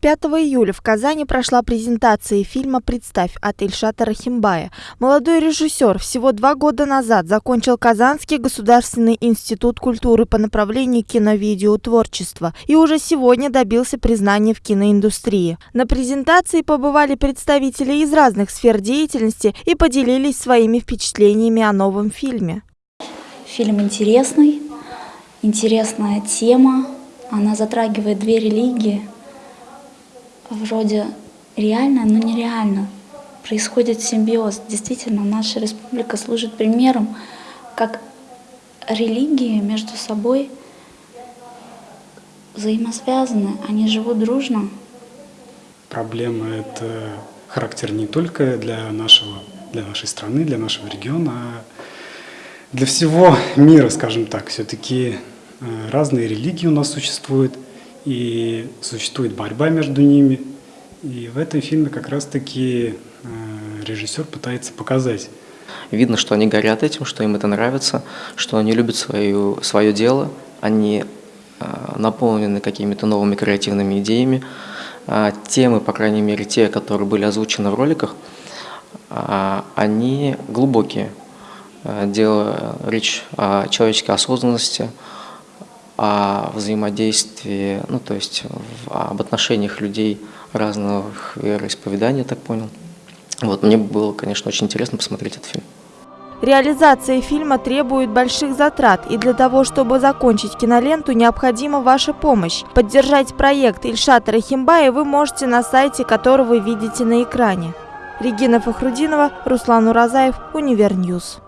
5 июля в Казани прошла презентация фильма «Представь» от Ильшата Рахимбая. Молодой режиссер всего два года назад закончил Казанский государственный институт культуры по направлению кино-видеотворчества и уже сегодня добился признания в киноиндустрии. На презентации побывали представители из разных сфер деятельности и поделились своими впечатлениями о новом фильме. Фильм интересный, интересная тема, она затрагивает две религии – вроде реально, но нереально. Происходит симбиоз. Действительно, наша республика служит примером, как религии между собой взаимосвязаны, они живут дружно. Проблема – это характер не только для, нашего, для нашей страны, для нашего региона, а для всего мира, скажем так. Все-таки э, разные религии у нас существуют – и существует борьба между ними. И в этом фильме как раз-таки э, режиссер пытается показать. Видно, что они горят этим, что им это нравится, что они любят свою, свое дело, они э, наполнены какими-то новыми креативными идеями. А темы, по крайней мере, те, которые были озвучены в роликах, а, они глубокие. Э, дело речь о человеческой осознанности, о взаимодействии, ну то есть в, об отношениях людей разных вероисповеданий, я так понял. Вот, мне было, конечно, очень интересно посмотреть этот фильм. Реализация фильма требует больших затрат, и для того, чтобы закончить киноленту, необходима ваша помощь. Поддержать проект Ильшата Рахимбая вы можете на сайте, который вы видите на экране. Регина Фахрудинова, Руслан Уразаев, Универньюз.